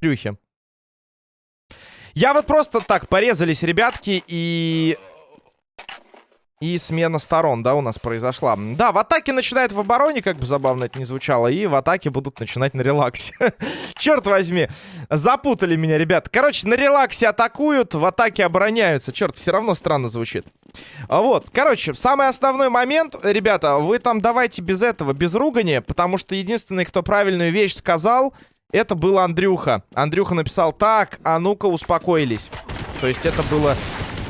Трюхи. Я вот просто так, порезались ребятки и... И смена сторон, да, у нас произошла. Да, в атаке начинает в обороне, как бы забавно это не звучало, и в атаке будут начинать на релаксе. Черт возьми, запутали меня, ребят. Короче, на релаксе атакуют, в атаке обороняются. Черт, все равно странно звучит. А Вот, короче, самый основной момент, ребята, вы там давайте без этого, без ругани, потому что единственный, кто правильную вещь сказал, это был Андрюха. Андрюха написал, так, а ну-ка успокоились. То есть это было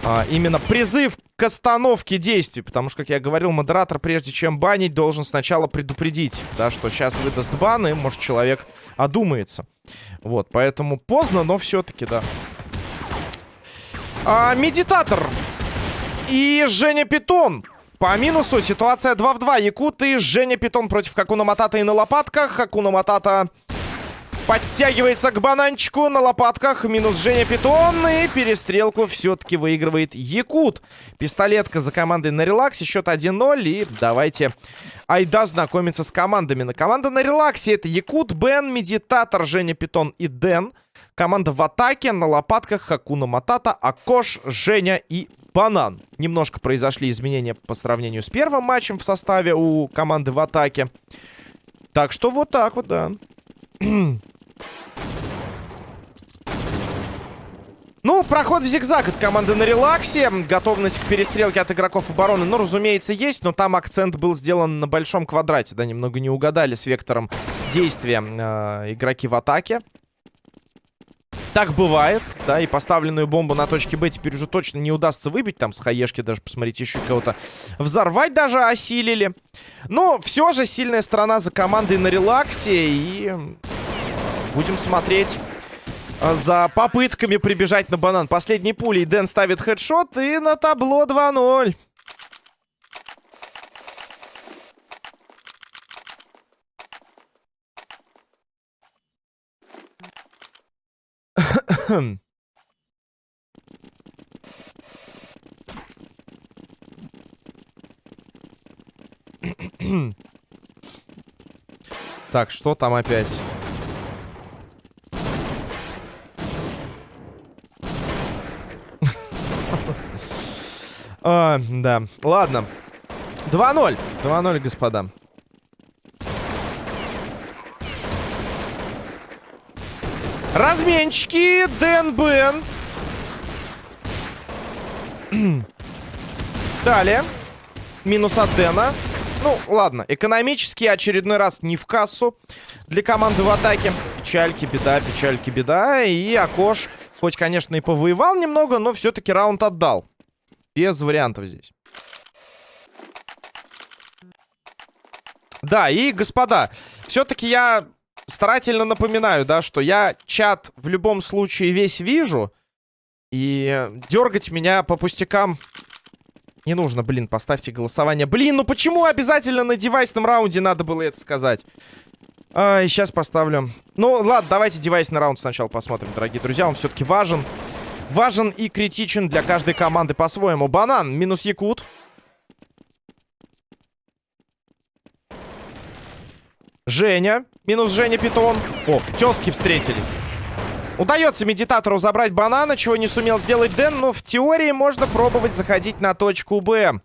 а, именно призыв к остановке действий. Потому что, как я говорил, модератор, прежде чем банить, должен сначала предупредить, да, что сейчас выдаст бан, и, может, человек одумается. Вот, поэтому поздно, но все-таки, да. А, медитатор и Женя Питон. По минусу ситуация 2 в 2. Якут и Женя Питон против Хакуна Матата и на лопатках. Хакуна Матата подтягивается к бананчику на лопатках. Минус Женя Питон. И перестрелку все-таки выигрывает Якут. Пистолетка за командой на релаксе. Счет 1-0. И давайте айда знакомиться с командами. На команда на релаксе это Якут, Бен, Медитатор, Женя Питон и Дэн. Команда в атаке. На лопатках Хакуна Матата, Акош, Женя и Банан. Немножко произошли изменения по сравнению с первым матчем в составе у команды в атаке. Так что вот так вот, да. Ну, проход в зигзаг от команды на релаксе. Готовность к перестрелке от игроков обороны, ну, разумеется, есть. Но там акцент был сделан на большом квадрате. Да, немного не угадали с вектором действия э, игроки в атаке. Так бывает, да, и поставленную бомбу на точке Б теперь уже точно не удастся выбить. Там с хаешки даже, посмотрите, еще кого-то взорвать даже осилили. Но все же сильная сторона за командой на релаксе. И будем смотреть за попытками прибежать на банан. Последней пулей Дэн ставит хедшот и на табло 2-0. Так, что там опять? А, да. Ладно. 2-0. 2-0, господа. Разменчики. Дэн Бен. Далее. Минус от Дэна. Ну, ладно. Экономически очередной раз не в кассу для команды в атаке. Печальки, беда, печальки, беда. И Акош, хоть, конечно, и повоевал немного, но все-таки раунд отдал. Без вариантов здесь. Да, и, господа, все-таки я старательно напоминаю, да, что я чат в любом случае весь вижу. И дергать меня по пустякам не нужно, блин, поставьте голосование. Блин, ну почему обязательно на девайсном раунде надо было это сказать? А, сейчас поставлю. Ну, ладно, давайте девайсный раунд сначала посмотрим, дорогие друзья. Он все-таки важен. Важен и критичен для каждой команды по-своему. Банан минус Якут. Женя. Минус Женя Питон. О, тески встретились. Удается медитатору забрать банана, чего не сумел сделать Дэн, но в теории можно пробовать заходить на точку Б.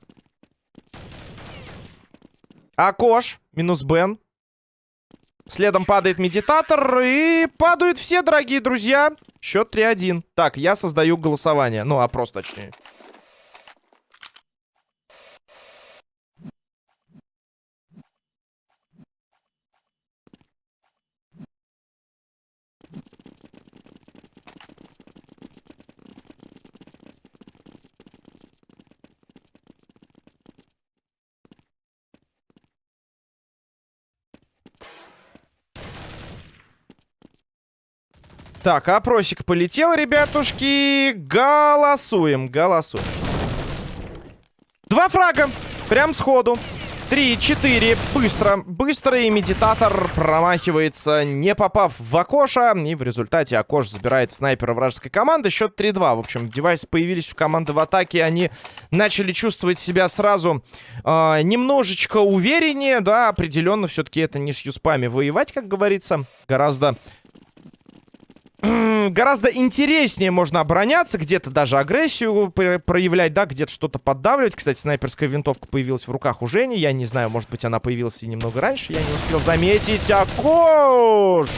Акош, минус Бен. Следом падает медитатор, и падают все, дорогие друзья. Счет 3-1. Так, я создаю голосование. Ну, опрос точнее. Так, опросик полетел, ребятушки. Голосуем, голосуем. Два фрага. Прям сходу. 3-4. Быстро. Быстро. И медитатор промахивается, не попав в Акоша. И в результате Акош забирает снайпера вражеской команды. Счет 3-2. В общем, девайсы появились у команды в атаке. Они начали чувствовать себя сразу э, немножечко увереннее. Да, определенно все-таки это не с юспами воевать, как говорится. Гораздо гораздо интереснее можно обороняться, где-то даже агрессию проявлять, да, где-то что-то поддавливать. Кстати, снайперская винтовка появилась в руках у Жени. Я не знаю, может быть, она появилась и немного раньше. Я не успел заметить. Акош!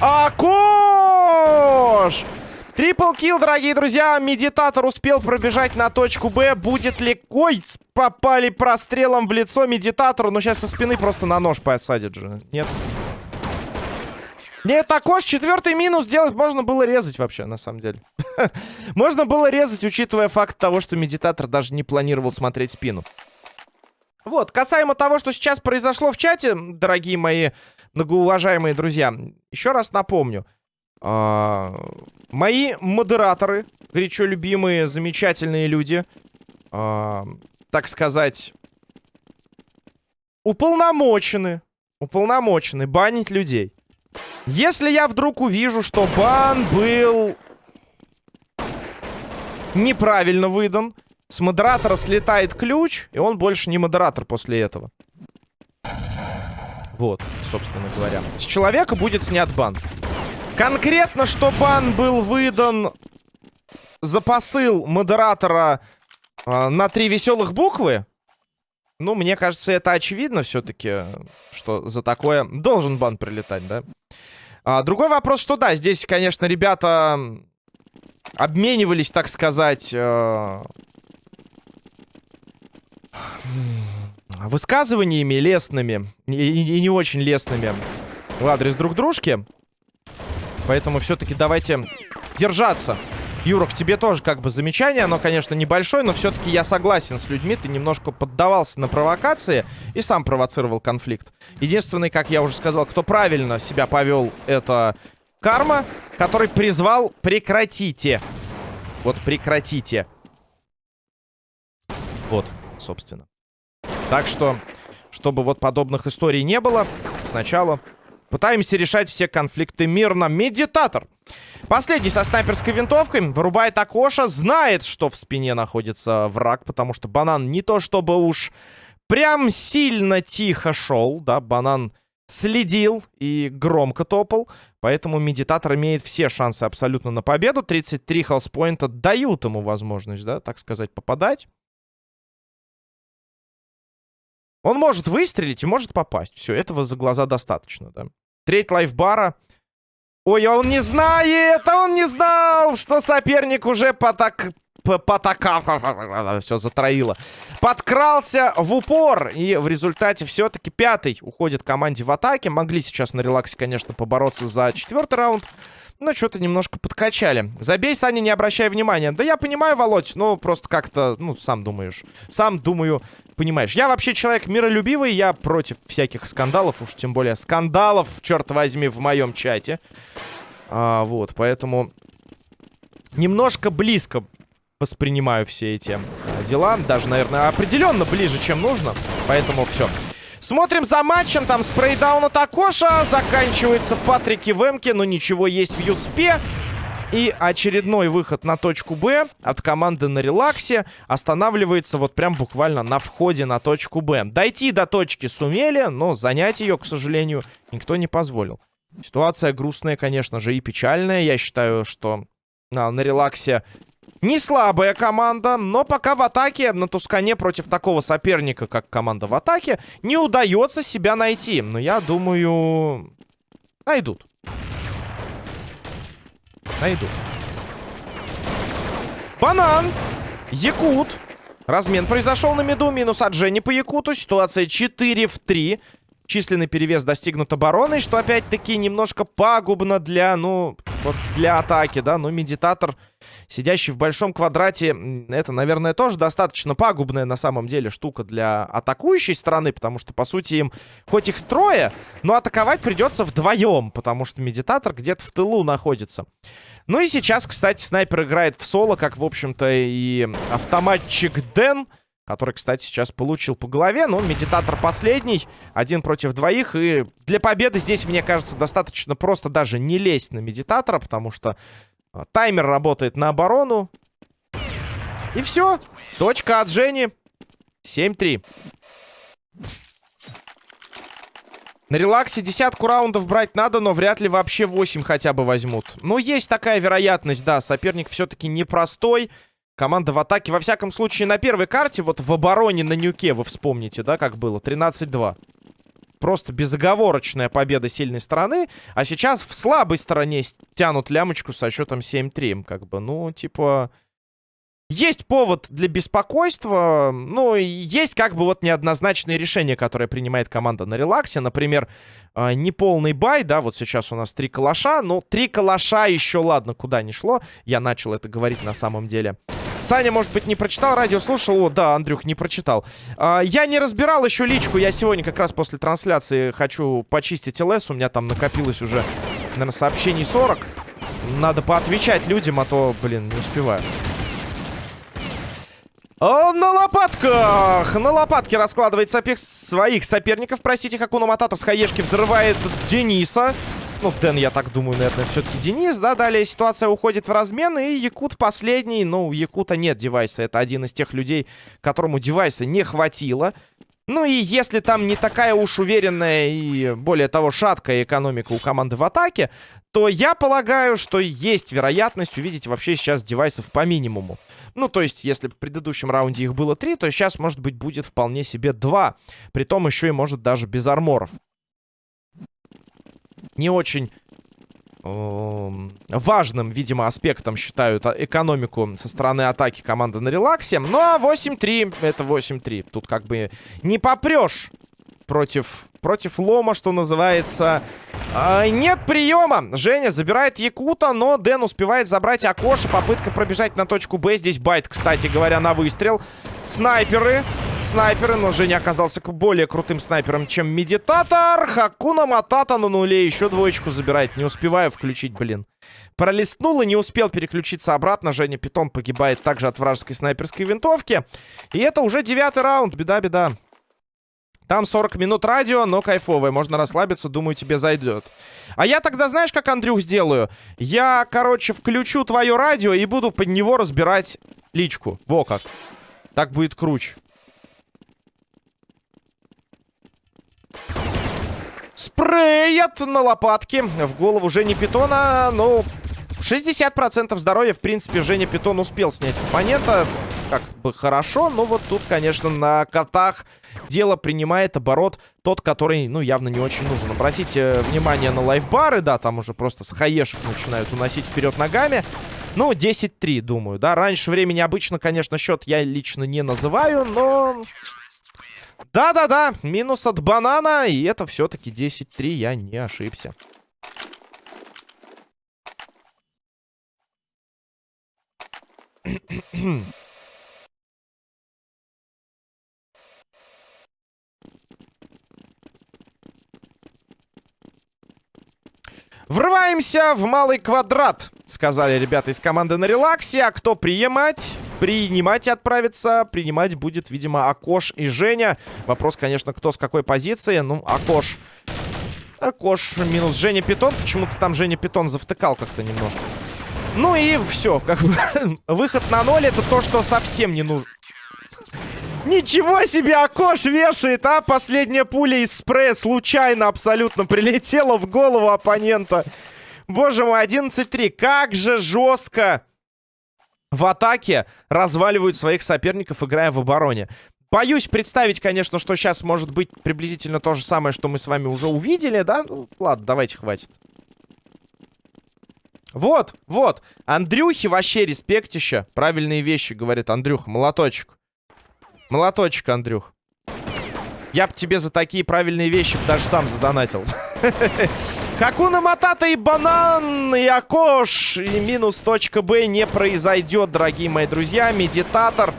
Акош! Трипл килл, дорогие друзья. Медитатор успел пробежать на точку Б. Будет ли... Ой, попали прострелом в лицо медитатору. Но сейчас со спины просто на нож посадят же. Нет? Нет, також четвертый минус делать можно было резать вообще, на самом деле. можно было резать, учитывая факт того, что медитатор даже не планировал смотреть спину. Вот, касаемо того, что сейчас произошло в чате, дорогие мои многоуважаемые друзья, еще раз напомню. Э мои модераторы, горячо любимые, замечательные люди, э так сказать, уполномочены, уполномочены банить людей. Если я вдруг увижу, что бан был неправильно выдан, с модератора слетает ключ, и он больше не модератор после этого. Вот, собственно говоря. С человека будет снят бан. Конкретно, что бан был выдан за посыл модератора э, на три веселых буквы, ну, мне кажется, это очевидно все-таки, что за такое должен бан прилетать, да? А, другой вопрос, что да, здесь, конечно, ребята обменивались, так сказать, э... высказываниями лестными и, и, не очень лестными в адрес друг дружки. Поэтому все-таки давайте держаться. Юра, к тебе тоже как бы замечание. Оно, конечно, небольшое, но все-таки я согласен с людьми. Ты немножко поддавался на провокации и сам провоцировал конфликт. Единственный, как я уже сказал, кто правильно себя повел, это Карма, который призвал «прекратите». Вот «прекратите». Вот, собственно. Так что, чтобы вот подобных историй не было, сначала пытаемся решать все конфликты мирно. Медитатор. Последний со снайперской винтовкой. Вырубает Акоша. Знает, что в спине находится враг. Потому что банан не то чтобы уж прям сильно тихо шел. Да, банан следил и громко топал. Поэтому медитатор имеет все шансы абсолютно на победу. 33 хелспоинта дают ему возможность, да, так сказать, попадать. Он может выстрелить и может попасть. Все, этого за глаза достаточно, да. Треть лайфбара. Ой, а он не знает! А он не знал, что соперник уже потак... Потакав... Все, затроило. Подкрался в упор. И в результате все-таки пятый уходит команде в атаке. Могли сейчас на релаксе, конечно, побороться за четвертый раунд. Но что-то немножко подкачали. Забей, Саня, не обращай внимания. Да я понимаю, Володь, ну просто как-то, ну, сам думаешь. Сам думаю, понимаешь. Я вообще человек миролюбивый, я против всяких скандалов, уж тем более скандалов, черт возьми, в моем чате. А, вот, поэтому немножко близко воспринимаю все эти дела. Даже, наверное, определенно ближе, чем нужно. Поэтому все. Смотрим за матчем. Там спрейдаун от Акоша. Заканчивается Патрики в эмке. Но ничего есть в Юспе. И очередной выход на точку Б от команды на релаксе останавливается вот прям буквально на входе на точку Б. Дойти до точки сумели, но занять ее, к сожалению, никто не позволил. Ситуация грустная, конечно же, и печальная. Я считаю, что на, на релаксе не слабая команда, но пока в атаке на Тускане против такого соперника, как команда в атаке, не удается себя найти. Но я думаю, найдут. Найдут. Банан. Якут. Размен произошел на меду. Минус от Жени по Якуту. Ситуация 4 в 3. Численный перевес достигнут обороной, что опять-таки немножко пагубно для, ну, для атаки, да. Но медитатор сидящий в большом квадрате, это, наверное, тоже достаточно пагубная на самом деле штука для атакующей стороны, потому что, по сути, им хоть их трое, но атаковать придется вдвоем, потому что медитатор где-то в тылу находится. Ну и сейчас, кстати, снайпер играет в соло, как, в общем-то, и автоматчик Дэн. Который, кстати, сейчас получил по голове. Ну, медитатор последний. Один против двоих. И для победы здесь, мне кажется, достаточно просто даже не лезть на медитатора. Потому что таймер работает на оборону. И все. Точка от Жени. 7-3. На релаксе десятку раундов брать надо, но вряд ли вообще 8 хотя бы возьмут. Но есть такая вероятность, да. Соперник все-таки непростой. Команда в атаке. Во всяком случае, на первой карте, вот в обороне на Нюке, вы вспомните, да, как было? 13-2. Просто безоговорочная победа сильной стороны. А сейчас в слабой стороне тянут лямочку со счетом 7-3. Как бы, ну, типа... Есть повод для беспокойства, ну, есть как бы вот неоднозначные решения, которые принимает команда на релаксе. Например, э, неполный бай, да, вот сейчас у нас три калаша. Ну, три калаша еще, ладно, куда ни шло. Я начал это говорить на самом деле. Саня, может быть, не прочитал, радио слушал. О, да, Андрюх, не прочитал. А, я не разбирал еще личку. Я сегодня как раз после трансляции хочу почистить ЛС. У меня там накопилось уже, наверное, сообщений 40. Надо поотвечать людям, а то, блин, не успеваю. На лопатках! На лопатке раскладывает сопех своих соперников. Простите, Хакуна Матата с хаешки взрывает Дениса. Ну, Дэн, я так думаю, наверное, все-таки Денис, да. Далее ситуация уходит в размен, и Якут последний. Ну, у Якута нет девайса. Это один из тех людей, которому девайса не хватило. Ну и если там не такая уж уверенная и, более того, шаткая экономика у команды в атаке, то я полагаю, что есть вероятность увидеть вообще сейчас девайсов по минимуму. Ну, то есть, если в предыдущем раунде их было три, то сейчас, может быть, будет вполне себе два. Притом еще и, может, даже без арморов. Не очень эм, важным, видимо, аспектом считают экономику со стороны атаки команды на релаксе. Ну, а 8-3 это 8-3. Тут как бы не попрешь против, против лома, что называется. А, нет приема. Женя забирает Якута, но Дэн успевает забрать Акоши. Попытка пробежать на точку Б. Здесь bait, кстати говоря, на выстрел. Снайперы. Снайперы, но Женя оказался более крутым снайпером, чем Медитатор. Хакуна Матата на нуле. Еще двоечку забирает. Не успеваю включить, блин. Пролистнул и не успел переключиться обратно. Женя Питон погибает также от вражеской снайперской винтовки. И это уже девятый раунд. Беда-беда. Там 40 минут радио, но кайфовое. Можно расслабиться, думаю, тебе зайдет. А я тогда, знаешь, как, Андрюх, сделаю? Я, короче, включу твое радио и буду под него разбирать личку. Во как. Так будет круче. Спреят на лопатке. В голову Жени Питона. Ну, 60% здоровья, в принципе, Женя Питон успел снять с оппонента. Как бы хорошо, но вот тут, конечно, на котах дело принимает оборот тот, который, ну, явно не очень нужен. Обратите внимание на лайфбары, да, там уже просто с хаешек начинают уносить вперед ногами. Ну, 10-3, думаю, да. Раньше времени обычно, конечно, счет я лично не называю, но... Да-да-да, минус от банана, и это все-таки 10-3, я не ошибся. Врываемся в малый квадрат, сказали ребята из команды на релаксе. А кто принимать? Принимать и отправиться. Принимать будет, видимо, Акош и Женя. Вопрос, конечно, кто с какой позиции. Ну, Акош... Акош минус Женя Питон. Почему-то там Женя Питон завтыкал как-то немножко. Ну и все, как бы выход на ноль это то, что совсем не нужно. Ничего себе, Акош вешает, а? Последняя пуля из спрея случайно абсолютно прилетела в голову оппонента. Боже мой, 11-3. Как же жестко в атаке разваливают своих соперников, играя в обороне. Боюсь представить, конечно, что сейчас может быть приблизительно то же самое, что мы с вами уже увидели, да? Ну, ладно, давайте, хватит. Вот, вот. Андрюхи вообще респектища. Правильные вещи, говорит Андрюх. Молоточек. Молоточек, Андрюх. Я бы тебе за такие правильные вещи даже сам задонатил. Хакуна Матата и банан, и Акош. И минус точка Б не произойдет, дорогие мои друзья. Медитатор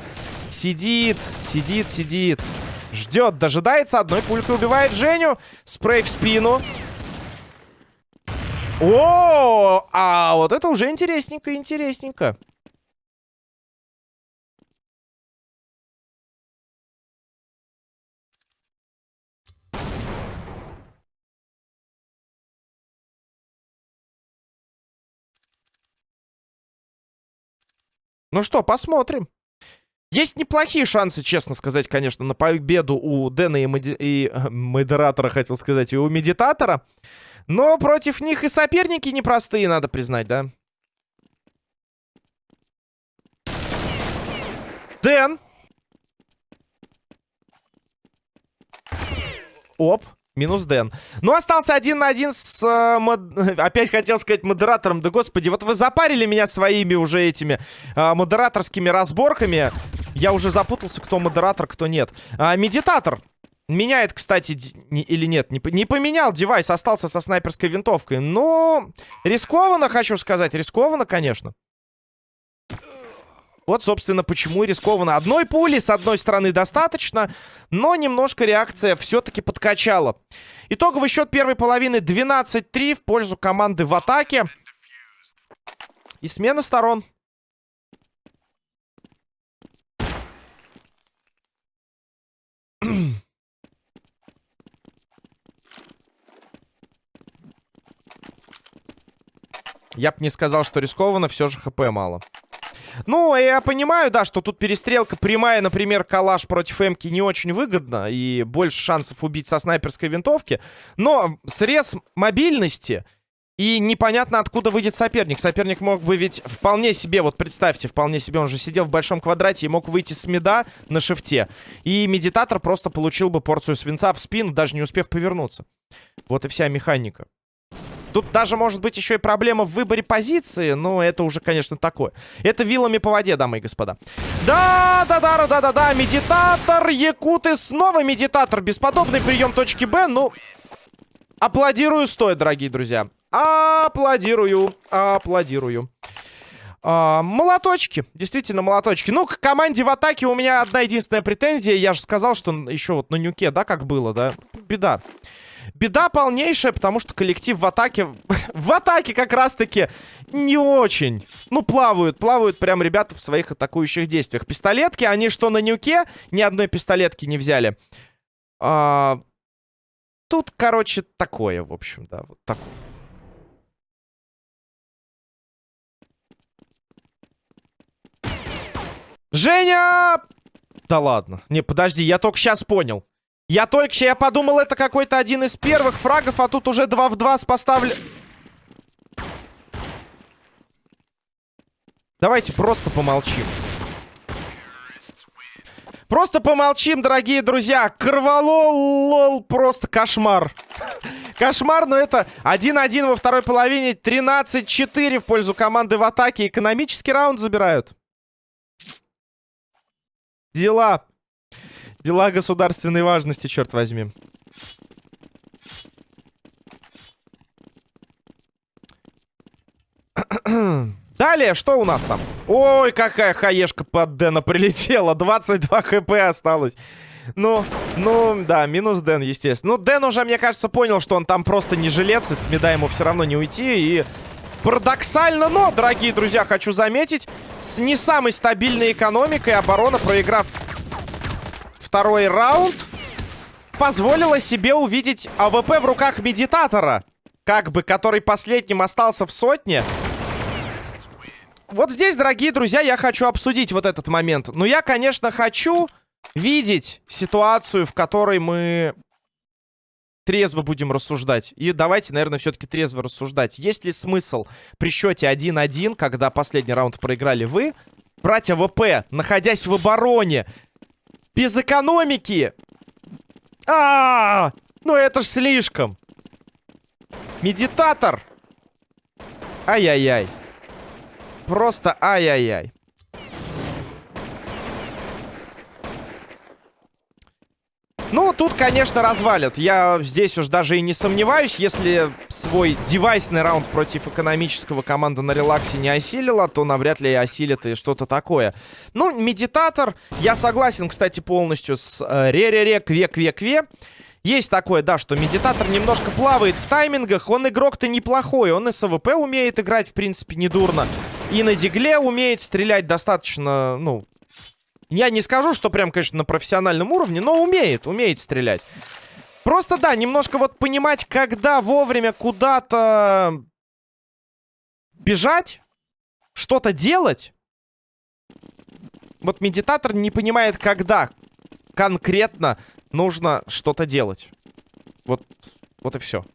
сидит, сидит, сидит. Ждет, дожидается. Одной пулькой убивает Женю. Спрей в спину. О, а вот это уже интересненько, интересненько. Ну что, посмотрим. Есть неплохие шансы, честно сказать, конечно, на победу у Дэна и, моди... и э, модератора, хотел сказать, и у медитатора. Но против них и соперники непростые, надо признать, да? Дэн. Оп. Минус Дэн. Ну, остался один на один с... Э, мод... Опять хотел сказать модератором. Да, господи, вот вы запарили меня своими уже этими э, модераторскими разборками. Я уже запутался, кто модератор, кто нет. А, медитатор. Меняет, кстати, не, или нет, не, не поменял девайс, остался со снайперской винтовкой. Ну, рискованно, хочу сказать, рискованно, конечно. Вот, собственно, почему и рискованно. Одной пули, с одной стороны, достаточно, но немножко реакция все-таки подкачала. Итоговый счет первой половины 12-3 в пользу команды в атаке. И смена сторон. Я бы не сказал, что рискованно, все же хп мало. Ну, я понимаю, да, что тут перестрелка прямая, например, калаш против Эмки не очень выгодно. И больше шансов убить со снайперской винтовки. Но срез мобильности... И непонятно, откуда выйдет соперник. Соперник мог бы ведь вполне себе, вот представьте, вполне себе, он же сидел в большом квадрате и мог выйти с меда на шифте. И медитатор просто получил бы порцию свинца в спину, даже не успев повернуться. Вот и вся механика. Тут даже может быть еще и проблема в выборе позиции, но это уже, конечно, такое. Это вилами по воде, дамы и господа. Да, да, да, да, да, да, медитатор, якуты, снова медитатор. Бесподобный прием точки Б, ну... Аплодирую стоит, дорогие друзья. Аплодирую, аплодирую. А, молоточки, действительно молоточки. Ну, к команде в атаке у меня одна единственная претензия. Я же сказал, что еще вот на нюке, да, как было, да? Беда. Беда полнейшая, потому что коллектив в атаке... в атаке как раз-таки не очень. Ну, плавают, плавают прям ребята в своих атакующих действиях. Пистолетки, они что на нюке, ни одной пистолетки не взяли. А... Тут, короче, такое, в общем, да, вот такое. Женя! Да ладно. Не, подожди, я только сейчас понял. Я только что, я подумал, это какой-то один из первых фрагов, а тут уже 2 в 2 с поставлен... Давайте просто помолчим. Просто помолчим, дорогие друзья. Корвалол, лол, просто кошмар. Кошмар, но это 1-1 во второй половине. 13-4 в пользу команды в атаке. Экономический раунд забирают. Дела. Дела государственной важности, черт возьми. Далее, что у нас там? Ой, какая хаешка под Дэна прилетела. 22 HP осталось. Ну, ну, да, минус Дэн, естественно. Ну, Дэн уже, мне кажется, понял, что он там просто не жилец, и с меда ему все равно не уйти. И парадоксально, но, дорогие друзья, хочу заметить, с не самой стабильной экономикой оборона, проиграв второй раунд позволила себе увидеть АВП в руках медитатора. Как бы, который последним остался в сотне. Вот здесь, дорогие друзья, я хочу обсудить вот этот момент. Но я, конечно, хочу видеть ситуацию, в которой мы трезво будем рассуждать. И давайте, наверное, все-таки трезво рассуждать. Есть ли смысл при счете 1-1, когда последний раунд проиграли вы, брать АВП, находясь в обороне, без экономики. А, -а, -а, ну это ж слишком. Медитатор. Ай-яй-яй. Просто ай-яй-яй. Ну, конечно, развалят. Я здесь уж даже и не сомневаюсь. Если свой девайсный раунд против экономического команда на релаксе не осилила, то навряд ли осилит и что-то такое. Ну, медитатор. Я согласен, кстати, полностью с э, ре-ре-ре, кве-кве-кве. Есть такое, да, что медитатор немножко плавает в таймингах. Он игрок-то неплохой. Он и с умеет играть, в принципе, недурно. И на дигле умеет стрелять достаточно, ну, я не скажу, что прям, конечно, на профессиональном уровне, но умеет, умеет стрелять. Просто, да, немножко вот понимать, когда вовремя куда-то бежать, что-то делать. вот медитатор не понимает, когда конкретно нужно что-то делать. Вот, вот и все.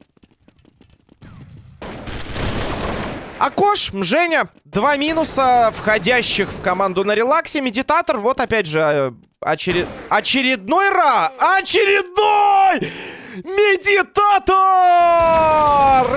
Акош, Женя, два минуса, входящих в команду на релаксе. Медитатор, вот опять же, э, очеред... очередной ра! Очередной! Медитатор!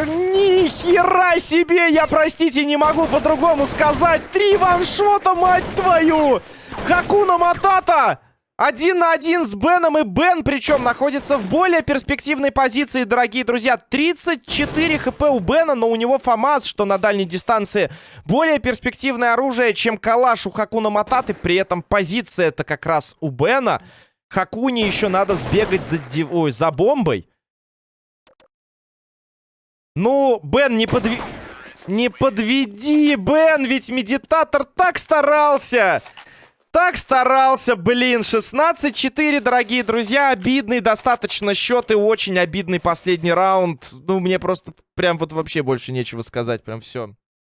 Ни хера себе! Я, простите, не могу по-другому сказать. Три ваншота, мать твою! Хакуна Матата! Один на один с Беном, и Бен, причем, находится в более перспективной позиции, дорогие друзья. 34 хп у Бена, но у него ФАМАС, что на дальней дистанции более перспективное оружие, чем калаш у Хакуна Мататы. При этом позиция это как раз у Бена. Хакуне еще надо сбегать за, Ой, за бомбой. Ну, Бен, не подви... Не подведи, Бен, ведь медитатор так старался. Так старался, блин. 16-4, дорогие друзья. Обидный достаточно счет и очень обидный последний раунд. Ну, мне просто прям вот вообще больше нечего сказать. Прям все.